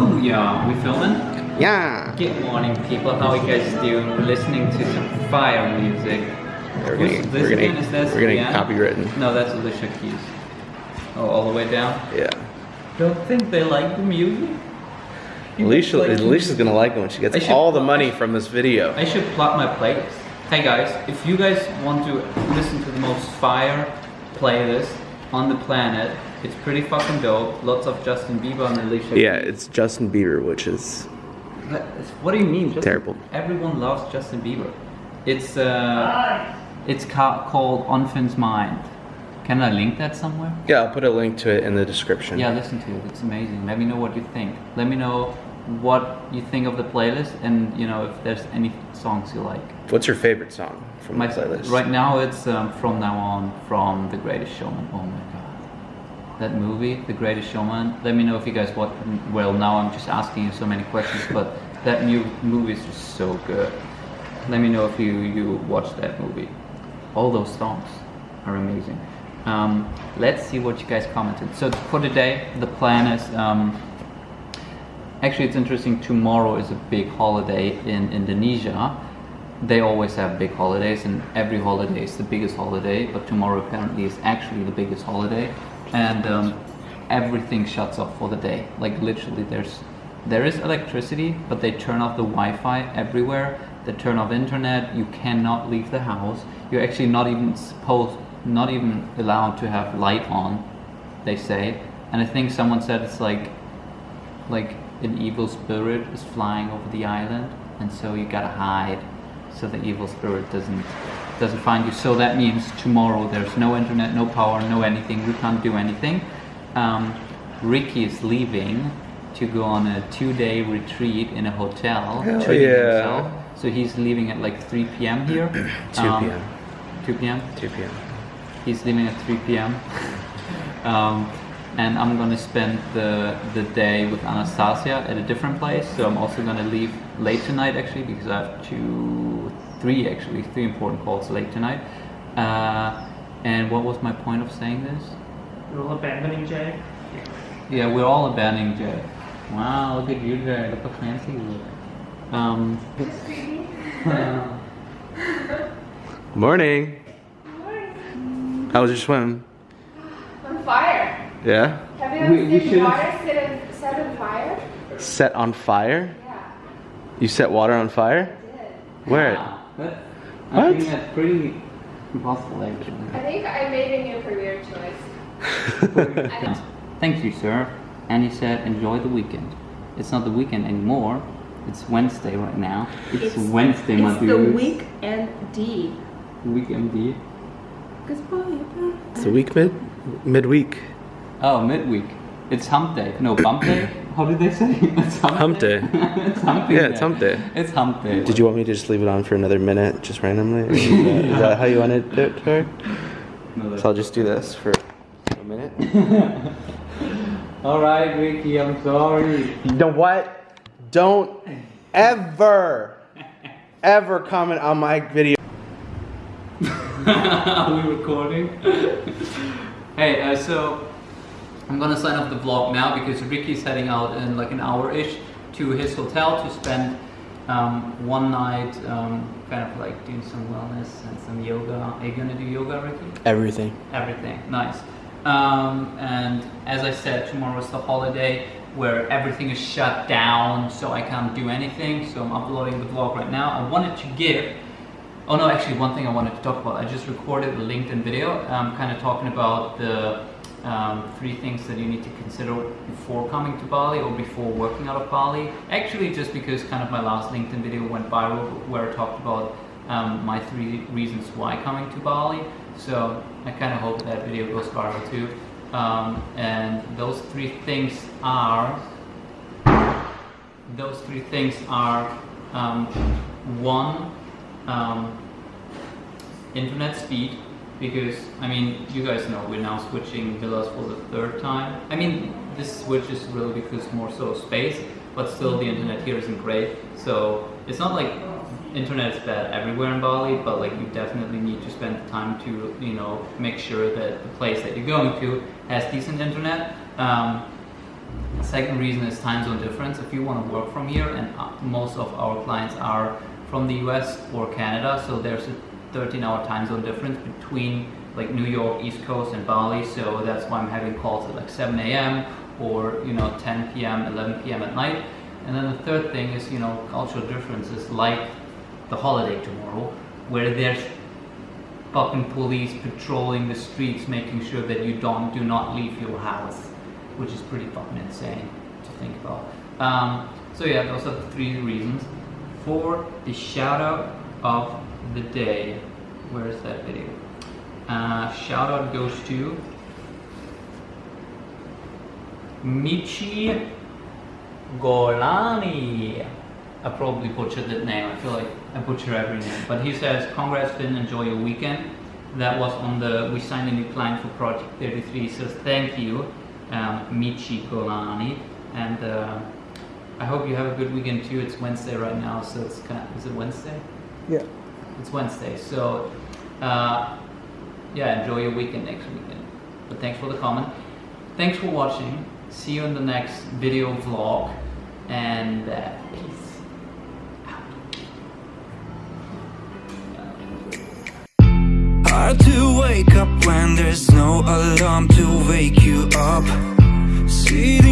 Booyah! We filming? Yeah. Good morning, people. How are you guys doing? We're listening to some fire music. We're gonna, this we're gonna, Is this we're gonna copywritten. No, that's Alicia Keys. Oh, all the way down? Yeah. Don't think they like the music? You Alicia, like- Alicia's gonna like it when she gets should- all the money from this video. I should plot my playlist. Hey guys, if you guys want to listen to the most fire playlist on the planet, it's pretty fucking dope. Lots of Justin Bieber and Alicia. Yeah, it's Justin Bieber, which is What do you mean? Justin- Terrible. Everyone loves Justin Bieber. It's uh, it's ca- called On Finn's Mind. Can I link that somewhere? yeah. I'll put a link to it in the description. Yeah, listen to it. It's amazing. Let me know what you think. Let me know what you think of the playlist, and you know if there's any songs you like. What's your favorite song from My the playlist? right now it's um, from now on from The Greatest Showman. Oh my god, that movie, The Greatest Showman. Let me know if you guys watch. Well, now I'm just asking you so many questions, but that new movie is just so good. Let me know if you you watch that movie. All those songs are amazing. Um, let's see what you guys commented. So for today, the plan is. Um, Actually, it's interesting. Tomorrow is a big holiday in Indonesia. They always have big holidays, and every holiday is the biggest holiday. But tomorrow apparently is actually the biggest holiday, and um, everything shuts off for the day. Like literally, there's there is electricity, but they turn off the Wi-Fi everywhere. They turn off internet. You cannot leave the house. You're actually not even supposed, not even allowed to have light on. They say, and I think someone said it's like like an evil spirit is flying over the island and so you gotta hide so the evil spirit doesn't doesn't find you so that means tomorrow there's no internet no power no anything we can't do anything um, ricky is leaving to go on a two-day retreat in a hotel Hell treating yeah. himself so he's leaving at like 3 p.m here 2 Um, p.m. 2 p.m 2 p.m. He's leaving at 3 p.m. um, and I'm gonna spend the the day with Anastasia at a different place. So I'm also gonna leave late tonight actually because I have two, three actually, three important calls late tonight. Uh, and what was my point of saying this? You're all abandoning Jay. Yeah, we're all abandoning Jay. Wow, look at you, Jay. Look how fancy you look. Um, Morning. How was your swim? On fire. Yeah. Have you ever We- we seen should've- water set, in, set on fire? Set on fire? Yeah, You set water on fire? I did. Where? Ah, wow, that- I What? think that's pretty impossible actually. I think I made a new career choice. I Thank you, sir. And he said, enjoy the weekend. It's not the weekend anymore. It's Wednesday right now. It's, Wednesday, my It's the dude. weekend D. Weekend. Goodbye. it's a week mid midweek. Oh, midweek. It's hump day. No, bump day? How did they say? It's hump, Hump day. it's hump Yeah, it's hump day. It's hump day. Did you want me to just leave it on for another minute, just randomly? Or Is that how you want to do it, Tori? No, So I'll just do this for a minute. All right, Ricky, I'm sorry. You know what? Don't ever, ever comment on my video. Are we recording? hey, uh, so I'm gonna sign off the vlog now because Ricky's heading out in like an hour-ish to his hotel to spend um, one night um, kind of like doing some wellness and some yoga. Are you gonna do yoga, Ricky? Everything. Everything, nice. Um, and as I said, tomorrow is the holiday where everything is shut down, so I can't do anything. So I'm uploading the vlog right now. I wanted to give. Oh no, actually, one thing I wanted to talk about. I just recorded a LinkedIn video, um, kind of talking about the um, three things that you need to consider before coming to Bali or before working out of Bali. Actually, just because kind of my last LinkedIn video went viral, where I talked about um, my three reasons why coming to Bali. So I kind of hope that video goes viral too. Um, and those three things are those three things are um, one um, internet speed because I mean you guys know we're now switching villas for the third time. I mean this switch is really because more so space but still the internet here isn't great. So it's not like internet is bad everywhere in Bali but like you definitely need to spend the time to you know make sure that the place that you're going to has decent internet. Um, Second reason is time zone difference. If you want to work from here, and uh, most of our clients are from the US or Canada, so there's a 13 hour time zone difference between like New York, East Coast, and Bali. So that's why I'm having calls at like 7 a.m. or you know 10 p.m., 11 p.m. at night. And then the third thing is you know cultural differences like the holiday tomorrow, where there's fucking police patrolling the streets, making sure that you don't do not leave your house, which is pretty fucking insane to think about. Um, so yeah, those are the three reasons for the shout out of the day. Where is that video? Uh, shout out goes to Michi Golani. I probably butchered that name. I feel like I butcher every name. But he says, Congrats, Finn. Enjoy your weekend. That was on the, we signed a new client for Project 33. He says, Thank you, um, Michi Golani. And uh, I hope you have a good weekend too. It's Wednesday right now, so it's kind of, is it Wednesday? Yeah. It's Wednesday. So, uh, yeah, enjoy your weekend next weekend. But thanks for the comment. Thanks for watching. See you in the next video vlog. And uh, peace. Hard to wake up when there's no alarm to wake you up. Doing